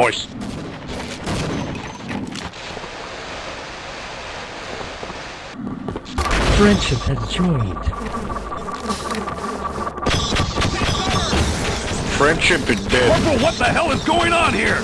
Nice. Friendship has joined. Friendship is dead. Corporal, what the hell is going on here?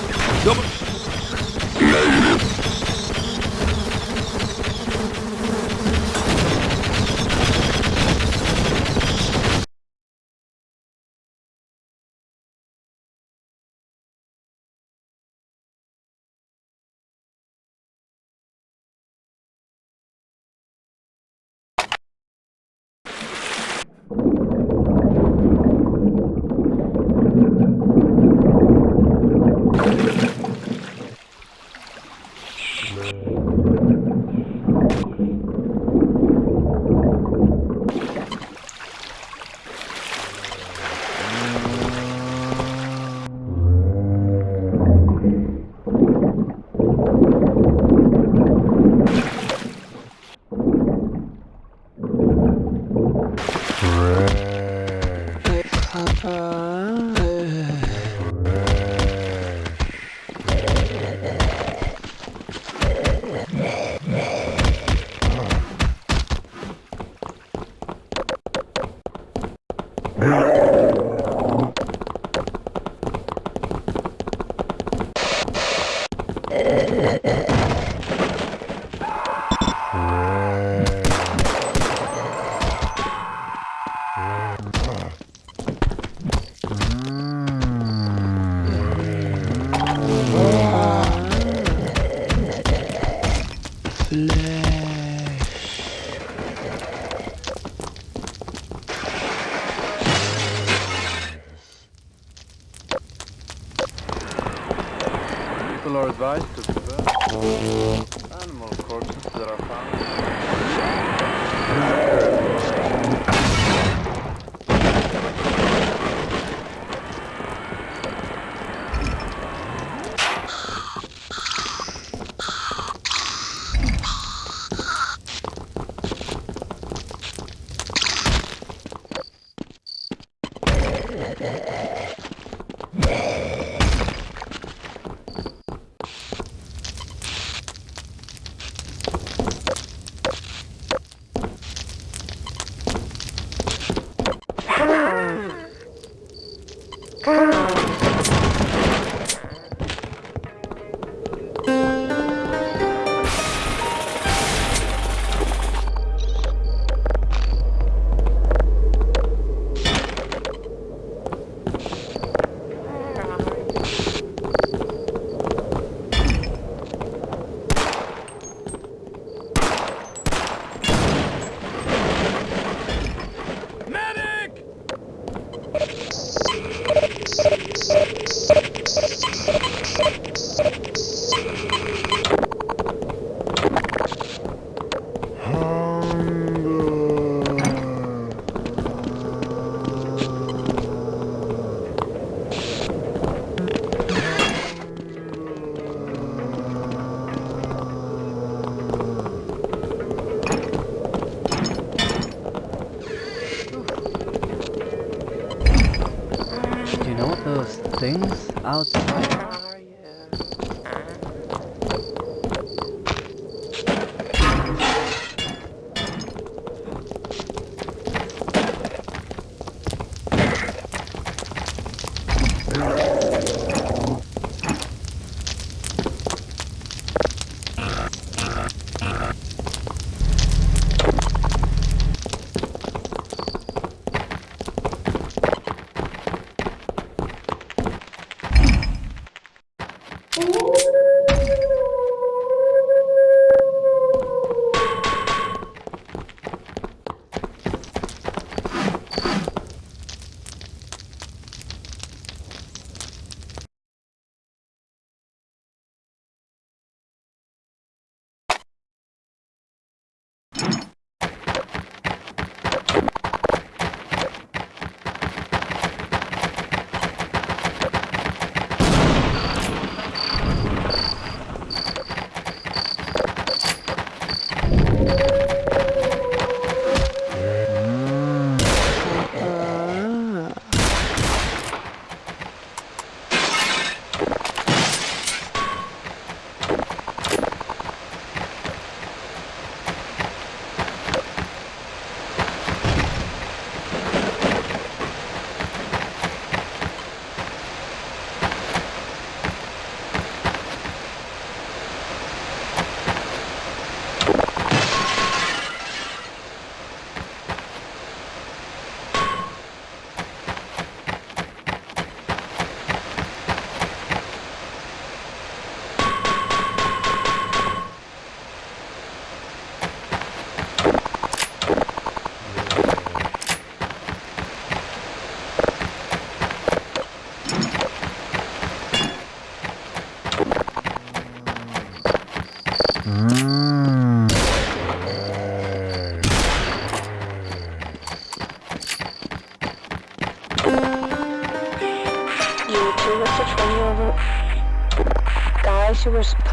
Yeah.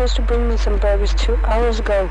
Supposed to bring me some burgers two hours ago.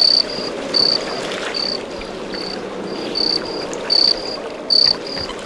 Thank you.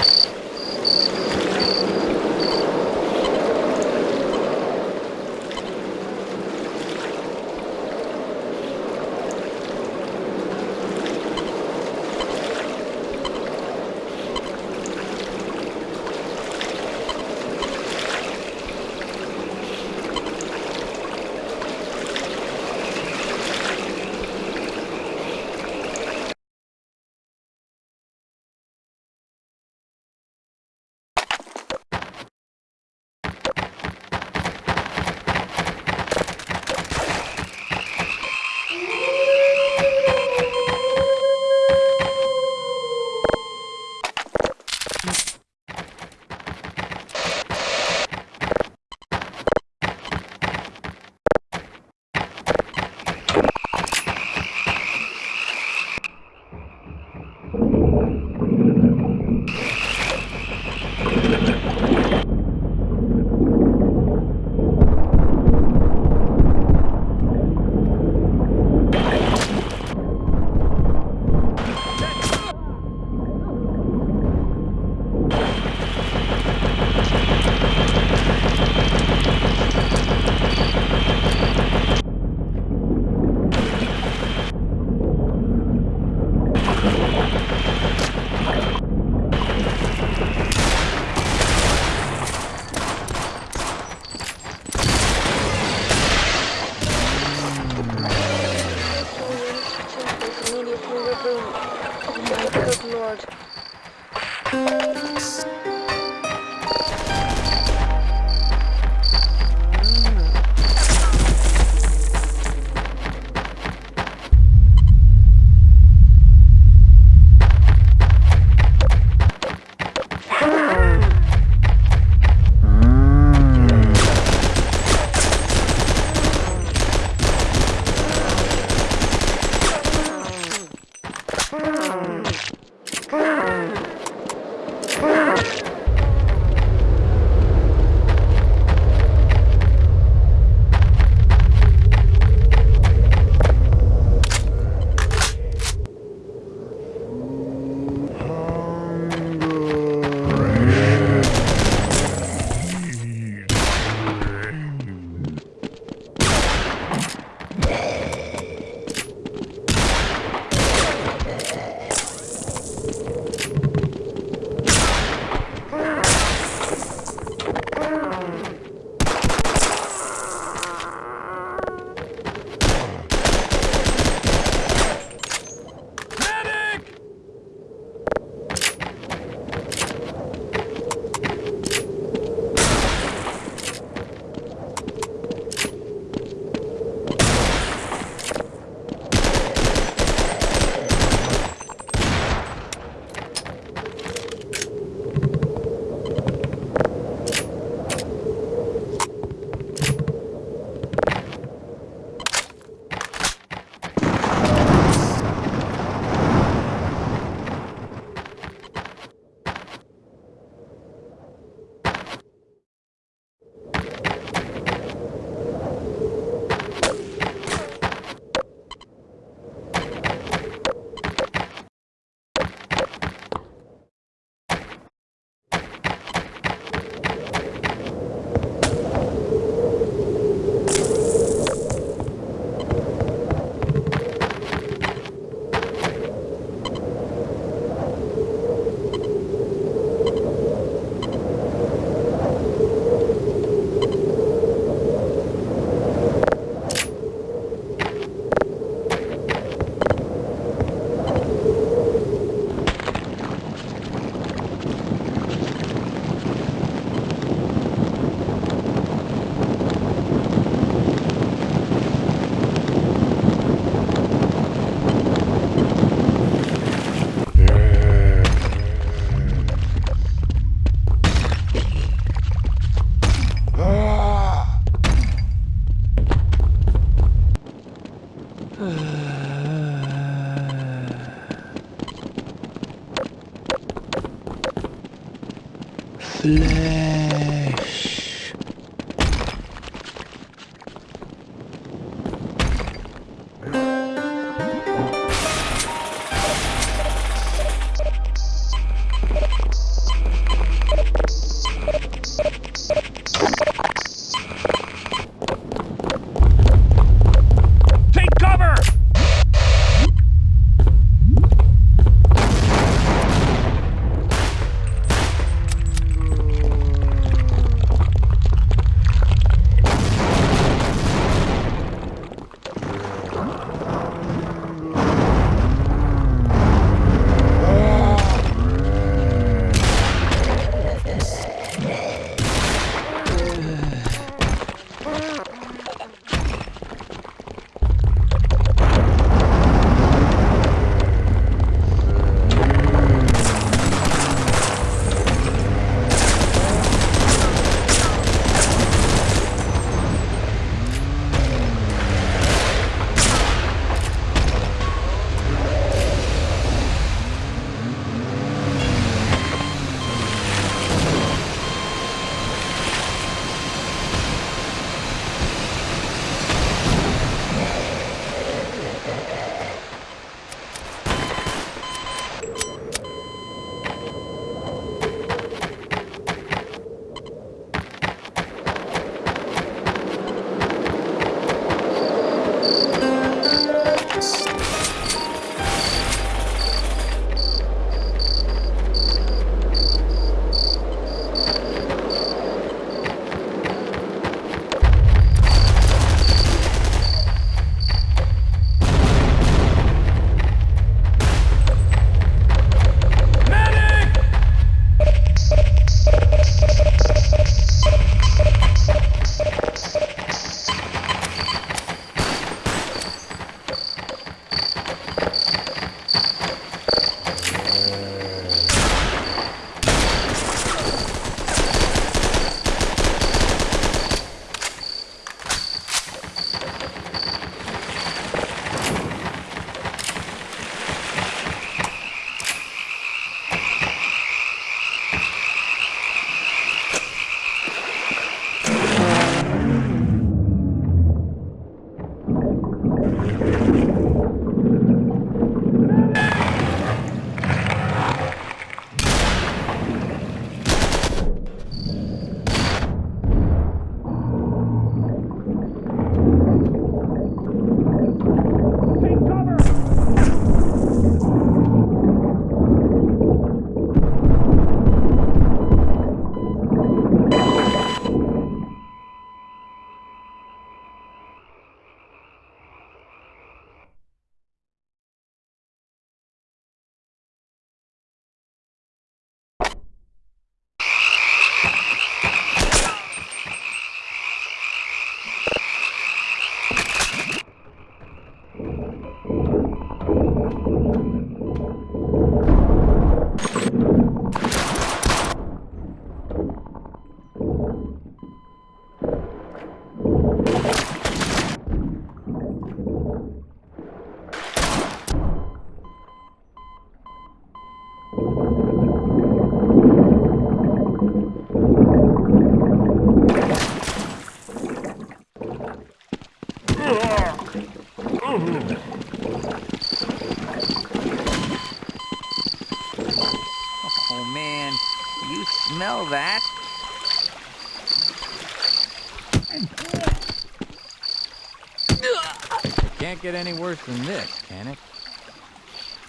Can't get any worse than this, can it?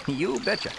You betcha.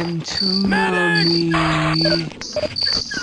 Come to mommy. Mm.